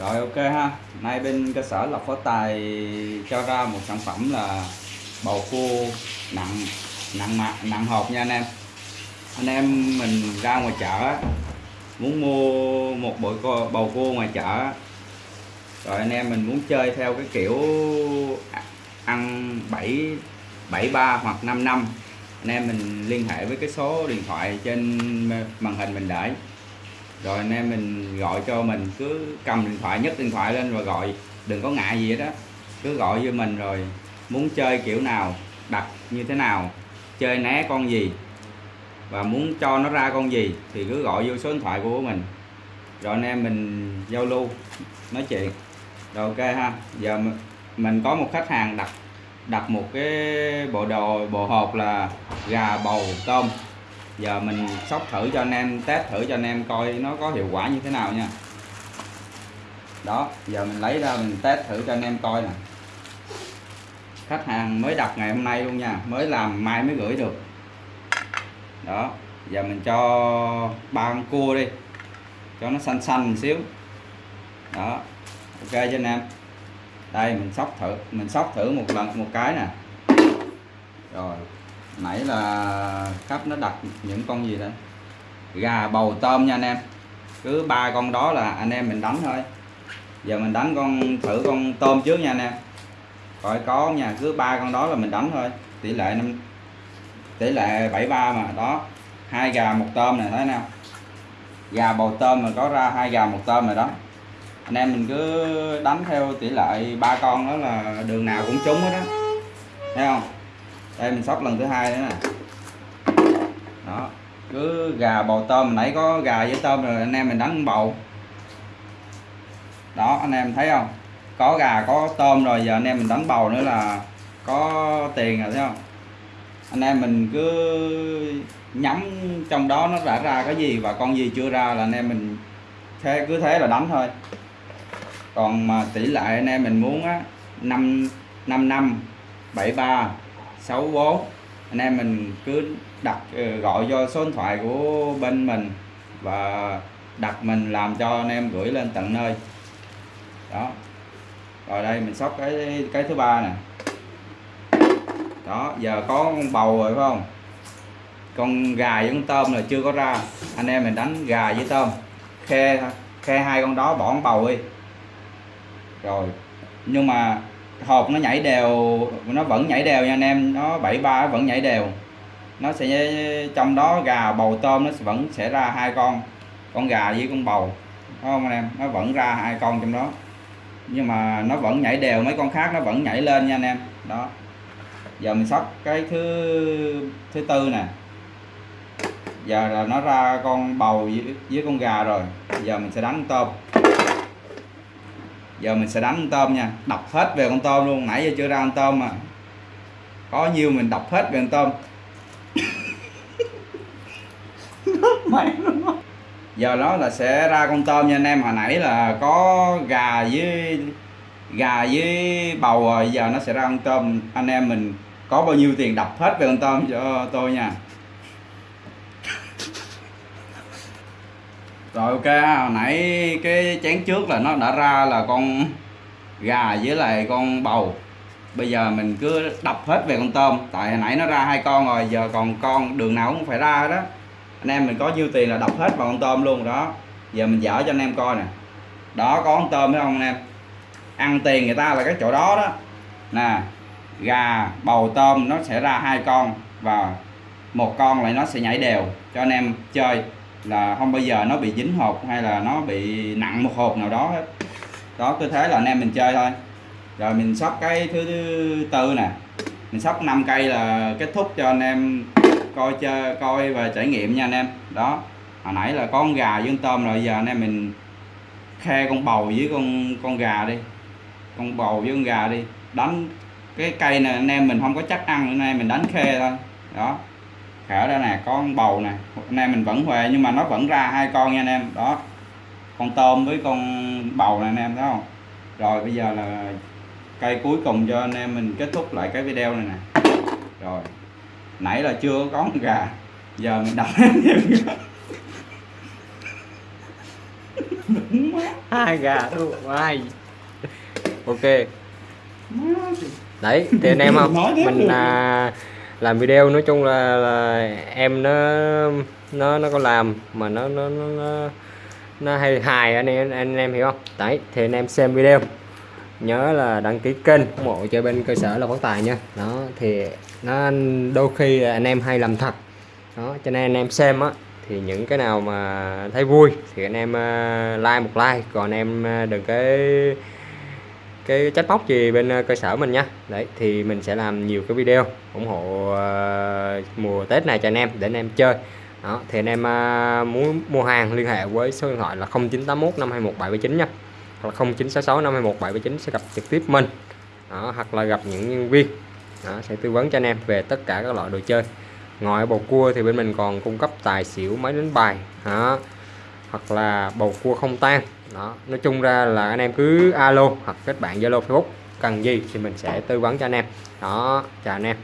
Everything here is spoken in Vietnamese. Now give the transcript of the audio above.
rồi, ok ha. Nay bên cơ sở lọc phó tài cho ra một sản phẩm là bầu cua nặng nặng mặt nặng hộp nha anh em. Anh em mình ra ngoài chợ muốn mua một bộ bầu cua ngoài chợ rồi anh em mình muốn chơi theo cái kiểu ăn 7 73 hoặc 5 năm, anh em mình liên hệ với cái số điện thoại trên màn hình mình để rồi anh em mình gọi cho mình, cứ cầm điện thoại, nhấc điện thoại lên và gọi. Đừng có ngại gì hết đó cứ gọi với mình rồi, muốn chơi kiểu nào, đặt như thế nào, chơi né con gì, và muốn cho nó ra con gì thì cứ gọi vô số điện thoại của mình. Rồi anh em mình giao lưu, nói chuyện. Rồi ok ha. Giờ mình có một khách hàng đặt đặt một cái bộ đồ, bộ hộp là gà bầu tôm giờ mình sóc thử cho anh em, test thử cho anh em coi nó có hiệu quả như thế nào nha. Đó, giờ mình lấy ra mình test thử cho anh em coi nè. Khách hàng mới đặt ngày hôm nay luôn nha, mới làm mai mới gửi được. Đó, giờ mình cho ba con cua đi, cho nó xanh xanh một xíu. Đó, ok cho anh em. Đây, mình sóc thử, mình sóc thử một lần, một cái nè. Rồi nãy là khách nó đặt những con gì đây? Gà bầu tôm nha anh em. Cứ ba con đó là anh em mình đánh thôi. Giờ mình đánh con, thử con tôm trước nha anh em. Coi có nha, cứ ba con đó là mình đánh thôi. Tỷ lệ năm, tỷ lệ 73 mà, đó. Hai gà một tôm này thấy nào? Gà bầu tôm mà có ra hai gà một tôm rồi đó. Anh em mình cứ đánh theo tỷ lệ ba con đó là đường nào cũng trúng hết á. Thấy không? Đây mình sóc lần thứ hai nữa nè. Đó, cứ gà bầu tôm, nãy có gà với tôm rồi, anh em mình đánh bầu. Đó, anh em thấy không? Có gà, có tôm rồi, giờ anh em mình đánh bầu nữa là có tiền rồi, thấy không? Anh em mình cứ nhắm trong đó nó đã ra cái gì và con gì chưa ra là anh em mình thế, cứ thế là đánh thôi. Còn mà tỷ lệ anh em mình muốn á 5 5 năm 73 64 anh em mình cứ đặt ờ, gọi cho số điện thoại của bên mình và đặt mình làm cho anh em gửi lên tận nơi. Đó. Rồi đây, mình sóc cái cái thứ ba nè. Đó, giờ có con bầu rồi, phải không? Con gà với con tôm là chưa có ra. Anh em mình đánh gà với tôm. Khe khe hai con đó bỏ con bầu đi. Rồi, nhưng mà hộp nó nhảy đều nó vẫn nhảy đều nha anh em nó 73 vẫn nhảy đều. Nó sẽ trong đó gà bầu tôm nó vẫn sẽ ra hai con con gà với con bầu phải không anh em? Nó vẫn ra hai con trong đó. Nhưng mà nó vẫn nhảy đều mấy con khác nó vẫn nhảy lên nha anh em. Đó. Giờ mình sóc cái thứ thứ tư nè. Giờ là nó ra con bầu với, với con gà rồi. Giờ mình sẽ đánh tôm giờ mình sẽ đánh con tôm nha. Đập hết về con tôm luôn. Nãy giờ chưa ra con tôm mà. Có nhiêu mình đập hết về con tôm. Giờ nó là sẽ ra con tôm nha anh em. Hồi nãy là có gà với gà với bầu rồi. Giờ nó sẽ ra con tôm. Anh em mình có bao nhiêu tiền đập hết về con tôm cho tôi nha rồi, ok hồi nãy cái chén trước là nó đã ra là con gà với lại con bầu. Bây giờ mình cứ đập hết về con tôm. Tại hồi nãy nó ra hai con rồi, giờ còn con đường nào cũng phải ra đó anh em mình có nhiêu tiền là đập hết vào con tôm luôn đó. Giờ mình dở cho anh em coi nè. Đó, có con tôm phải không anh em? Ăn tiền người ta là cái chỗ đó đó. Nè, gà, bầu, tôm nó sẽ ra hai con và một con lại nó sẽ nhảy đều cho anh em chơi là không bao giờ nó bị dính hộp hay là nó bị nặng một hộp nào đó hết. Đó, cứ thế là anh em mình chơi thôi. Rồi mình sóc cái thứ tư nè. Mình sóc 5 cây là kết thúc cho anh em coi chơi, coi và trải nghiệm nha anh em. Đó, hồi nãy là có con gà với con tôm rồi giờ anh em mình khe con bầu với con con gà đi. Con bầu với con gà đi. Đánh cái cây này anh em mình không có chắc ăn nữa nay mình đánh khe thôi. Đó khảo đây nè có con bầu nè. Anh em mình vẫn huề nhưng mà nó vẫn ra hai con nha anh em. Đó. Con tôm với con bầu này anh em thấy không? Rồi bây giờ là cây cuối cùng cho anh em mình kết thúc lại cái video này nè. Rồi. Nãy là chưa có con gà giờ mình đập hai gà luôn hai ok. Đấy thì anh em không? mình à, làm video nói chung là, là em nó nó nó có làm mà nó nó nó, nó, nó hay hài anh em anh em hiểu không? Đấy thì anh em xem video. Nhớ là đăng ký kênh ủng hộ cho bên cơ sở là phát tài nha. Đó thì nó đôi khi anh em hay làm thật. Đó cho nên anh em xem á thì những cái nào mà thấy vui thì anh em ờ, like một like. Còn anh em ờ, đừng cái cái chất bóc gì bên ờ, cơ sở mình nha. Đấy thì mình sẽ làm nhiều cái video ủng hộ uh, mùa Tết này cho anh em để anh em chơi. Đó thì anh em uh, muốn mua hàng liên hệ với số điện thoại là 0981 521 779 nha. Hoặc là 0966 521 779 sẽ gặp trực tiếp mình. Đó, hoặc là gặp những nhân viên. Đó, sẽ tư vấn cho anh em về tất cả các loại đồ chơi. Ngoài bầu cua thì bên mình còn cung cấp tài xỉu máy đánh bài. Đó hoặc là bầu cua không tan đó, nói chung ra là anh em cứ alo hoặc kết bạn zalo facebook, cần gì thì mình sẽ tư vấn cho anh em. Đó, chào anh em.